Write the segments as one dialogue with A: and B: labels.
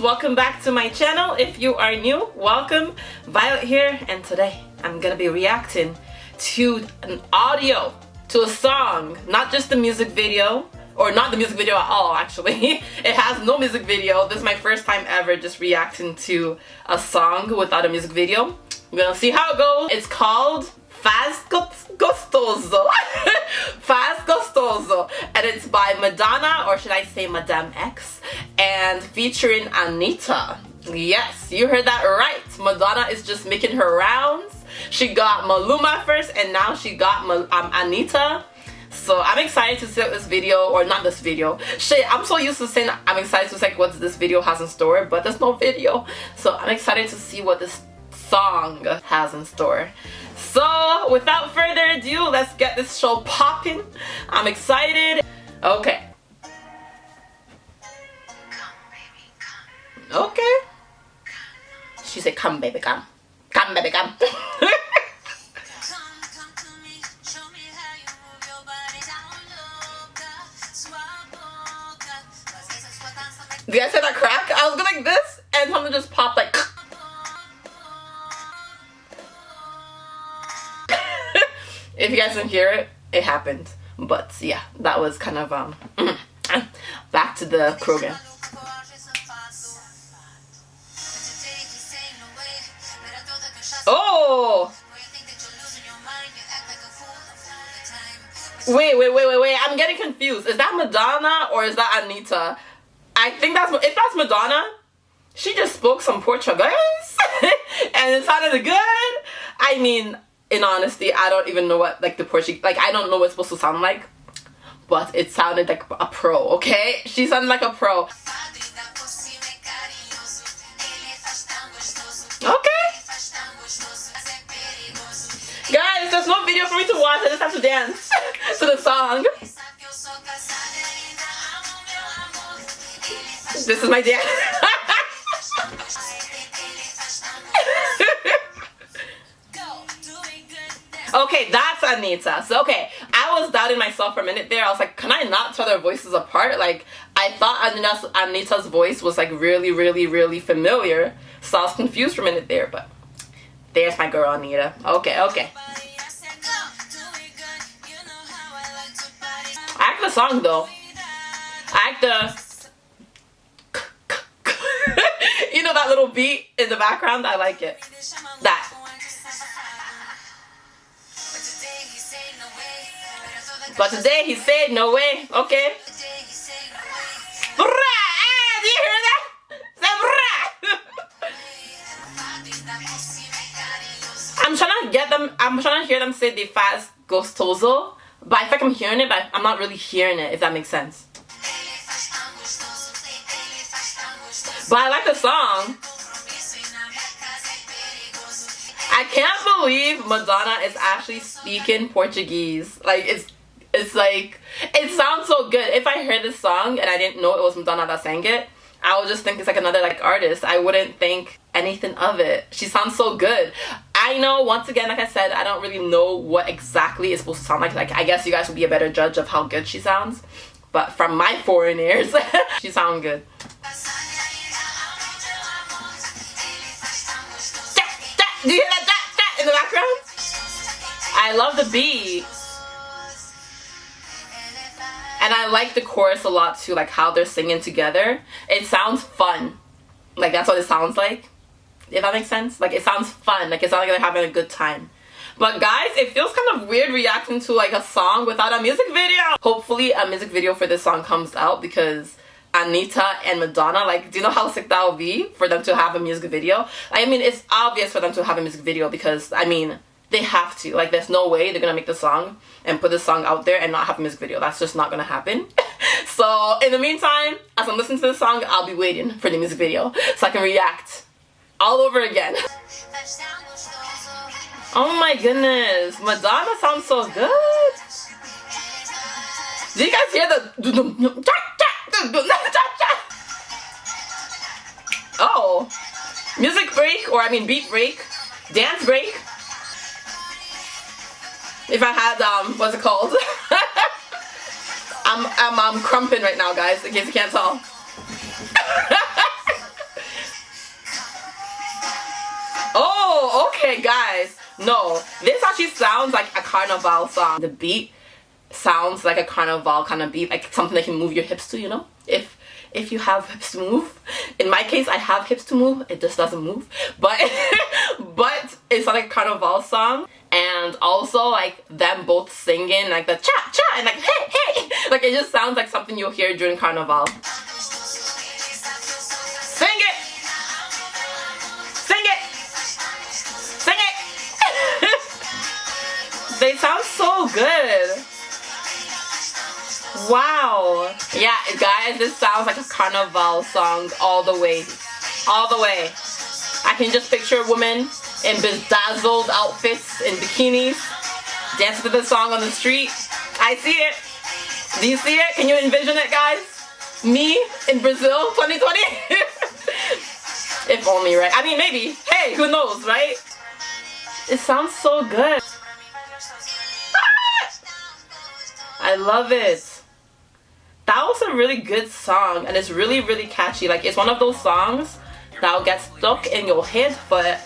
A: welcome back to my channel. If you are new welcome. Violet here and today I'm gonna be reacting to an audio to a song. Not just the music video or not the music video at all actually. It has no music video. This is my first time ever just reacting to a song without a music video. We're gonna see how it goes. It's called Faz Gostoso. Faz Gostoso. And it's by Madonna or should I say Madame X and featuring Anitta. yes you heard that right Madonna is just making her rounds she got Maluma first and now she got um, Anitta so I'm excited to see this video, or not this video. Shit, I'm so used to saying I'm excited to see what this video has in store, but there's no video. So I'm excited to see what this song has in store. So without further ado, let's get this show popping. I'm excited. Okay. Okay. She said, come baby, come. Come baby, come. You guys hear that crack? I was going like this and something just popped like If you guys didn't hear it, it happened. But yeah, that was kind of um back to the program. Wait, wait, wait, wait, wait. I'm getting confused. Is that Madonna or is that Anitta? I think that's if that's Madonna, she just spoke some Portuguese and it sounded good. I mean, in honesty, I don't even know what like the Portuguese like I don't know what it's supposed to sound like. But it sounded like a pro, okay? She sounded like a pro. Okay. There's no video for me to watch. I just have to dance to the song. This is my dad. okay, that's Anitta. So, okay, I was doubting myself for a minute there. I was like, can I not tell their voices apart? Like, I thought Anitta's voice was like really, really, really familiar. So I was confused for a minute there, but there's my girl Anitta. Okay, okay. The song though. I like the know that little beat in the background? I like it. That. But today he said no way. Okay. Ah, do you hear that? I'm trying to get them, I'm trying to hear them say the faz gostoso, but I feel like I'm hearing it, but I'm not really hearing it, if that makes sense. But I like the song. I can't believe Madonna is actually speaking Portuguese. Like it's it's like it sounds so good. If I heard this song and I didn't know it was Madonna that sang it, I would just think it's like another like artist. I wouldn't think anything of it. She sounds so good. I know once again, like I said, I don't really know what exactly it's supposed to sound like. Like I guess you guys would be a better judge of how good she sounds. But from my foreign ears, she sounds good. Do you hear that, that, that in the background? I love the beat. And I like the chorus a lot too, like how they're singing together. It sounds fun. Like that's what it sounds like. If that makes sense. Like it sounds fun. Like it sounds like they're having a good time. But guys, it feels kind of weird reacting to like a song without a music video. Hopefully a music video for this song comes out because Anitta and Madonna, like, do you know how sick that would be for them to have a music video? I mean, it's obvious for them to have a music video because, I mean, they have to. Like, there's no way they're gonna make the song and put the song out there and not have a music video. That's just not gonna happen. so, in the meantime, as I'm listening to the song, I'll be waiting for the music video so I can react all over again. oh my goodness, Madonna sounds so good. Do you guys hear the oh, music break, or I mean beat break, dance break. If I had, um, what's it called? I'm, I'm, I'm crumping right now, guys, in case you can't tell. Okay, guys, no. This actually sounds like a carnival song. The beat sounds like a carnival kind of beat, like something that can move your hips to, you know? If if you have hips to move. In my case, I have hips to move. It just doesn't move. But but it's like a carnival song. And also like them both singing like the cha cha and like hey hey. Like it just sounds like something you'll hear during carnival. Wow. Yeah, guys, this sounds like a carnival song all the way. All the way. I can just picture women in bedazzled outfits and bikinis dancing to this song on the street. I see it. Do you see it? Can you envision it, guys? Me in Brazil 2020? if only, right? I mean, maybe. Hey, who knows, right? It sounds so good. Ah! I love it that was a really good song and it's really really catchy like it's one of those songs that'll get stuck in your head but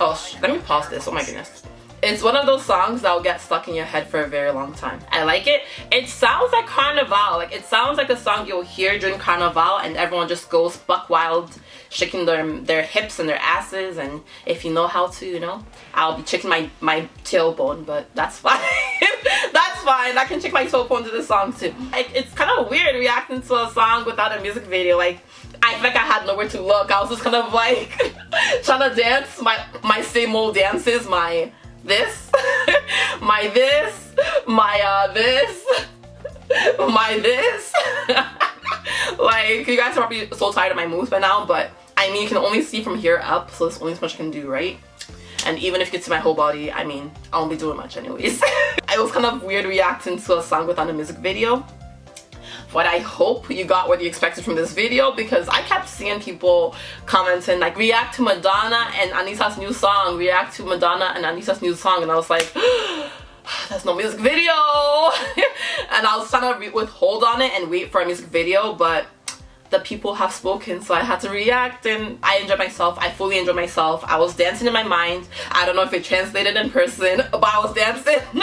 A: oh let me pause this oh my goodness it's one of those songs that'll get stuck in your head for a very long time. I like it. It sounds like Carnival. Like it sounds like a song you'll hear during Carnival and everyone just goes buck wild shaking their their hips and their asses and if you know how to, you know, I'll be checking my, my tailbone but that's fine. that's fine. I can check my tailbone to this song too. Like it's kind of weird reacting to a song without a music video. Like I feel like I had nowhere to look. I was just kind of like trying to dance my my same old dances, my this, my this, my uh this, my this. like you guys are probably so tired of my moves by now, but I mean you can only see from here up, so there's only so much I can do, right? And even if you can see my whole body, I mean, I won't be doing much anyways. it was kind of weird reacting to a song without a music video. But I hope you got what you expected from this video because I kept seeing people commenting like react to Madonna and Anissa's new song, react to Madonna and Anissa's new song. And I was like there's no music video. And I was trying to withhold on it and wait for a music video but the people have spoken so I had to react and I enjoyed myself. I fully enjoyed myself. I was dancing in my mind. I don't know if it translated in person but I was dancing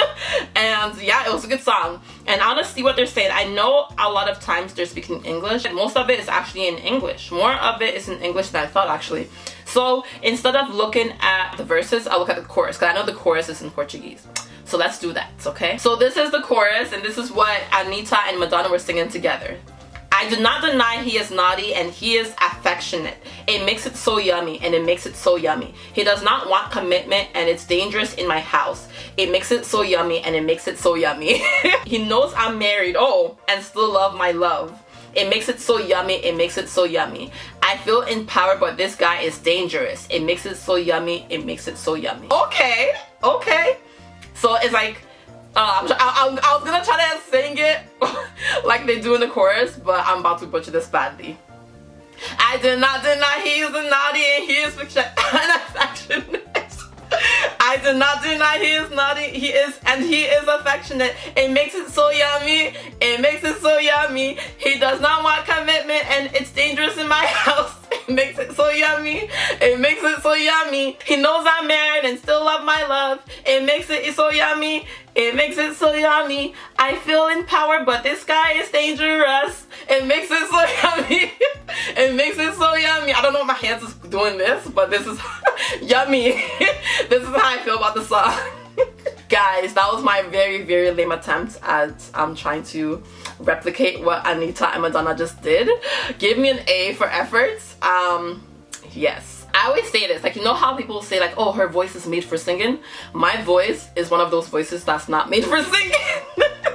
A: and yeah it was a good song and I see what they're saying. I know a lot of times they're speaking English and most of it is actually in English. More of it is in English than I thought actually. So instead of looking at the verses I'll look at the chorus because I know the chorus is in Portuguese. So let's do that, okay? So this is the chorus and this is what Anitta and Madonna were singing together. I do not deny he is naughty and he is affectionate. It makes it so yummy and it makes it so yummy. He does not want commitment and it's dangerous in my house. It makes it so yummy and it makes it so yummy. he knows I'm married, oh, and still love my love. It makes it so yummy, it makes it so yummy. I feel empowered but this guy is dangerous. It makes it so yummy, it makes it so yummy. Okay, okay. So it's like uh, I, I, I, was gonna try to sing it like they do in the chorus, but I'm about to butcher this badly. I did not deny he is a naughty and he is affectionate. I did not deny he is naughty, he is, and he is affectionate. It makes it so yummy, it makes it so yummy. He does not want commitment and it's dangerous in my house. It makes it so yummy, it makes it so yummy. He knows I'm married and still love my love. It makes it so yummy, it makes it so yummy. I feel empowered, but this guy is dangerous. It makes it so yummy. it makes it so yummy. I don't know if my hands is doing this, but this is yummy. this is how I feel about the song. Guys, that was my very, very lame attempt at um, trying to replicate what Anitta and Madonna just did. Give me an A for efforts. Um, yes. I always say this, like you know how people say like, oh, her voice is made for singing? My voice is one of those voices that's not made for singing.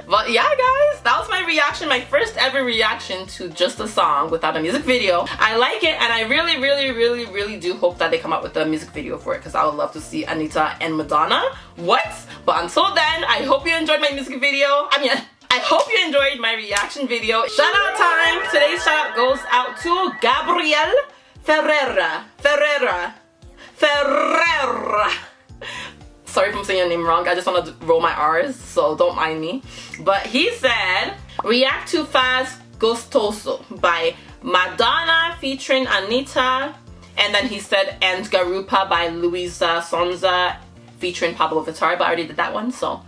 A: but yeah guys, that was my reaction, my first ever reaction to just a song without a music video. I like it and I really, really, really, really do hope that they come out with a music video for it because I would love to see anitta and Madonna. What? But until then, I hope you enjoyed my music video. I mean, I hope you enjoyed my reaction video. Shout out time! Today's shout out goes out to Gabriel Ferreira. Ferreira. Ferreira. Sorry if I'm saying your name wrong. I just want to roll my R's, so don't mind me. But he said, React to Faz Gostoso by Madonna featuring Anitta. And then he said And Garupa by Luisa Sonza featuring Pabllo Vittar, but I already did that one, so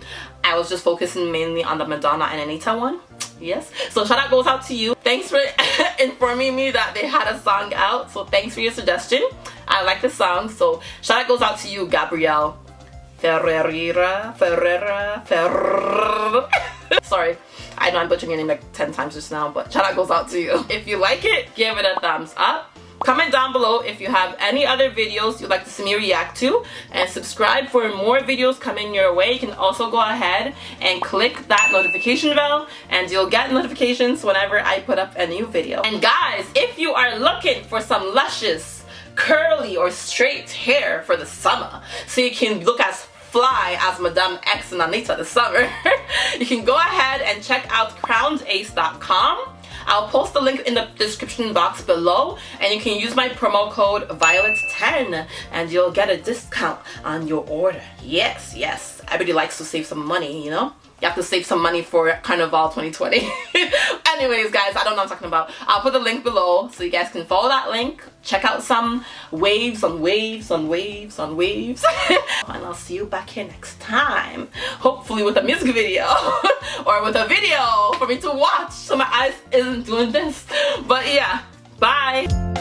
A: I was just focusing mainly on the Madonna and Anitta one. Yes. So shout out goes out to you. Thanks for informing me that they had a song out. So thanks for your suggestion. I like the song. So shout out goes out to you, Gabrielle Ferreira. Ferreira. Ferreira. Sorry. I know I'm butchering your name like 10 times just now, but shout out goes out to you. If you like it, give it a thumbs up. Comment down below if you have any other videos you'd like to see me react to and subscribe for more videos coming your way. You can also go ahead and click that notification bell and you'll get notifications whenever I put up a new video. And guys, if you are looking for some luscious, curly or straight hair for the summer so you can look as fly as Madame X and Anitta this summer, you can go ahead and check out crownedace.com I'll post the link in the description box below and you can use my promo code VIOLET10 and you'll get a discount on your order. Yes, yes. Everybody likes to save some money, you know? You have to save some money for Carnival 2020. Anyways, guys, I don't know what I'm talking about. I'll put the link below so you guys can follow that link. Check out some waves on waves on waves on waves. and I'll see you back here next time. Hopefully with a music video or with a video for me to watch so my eyes isn't doing this. But yeah, bye.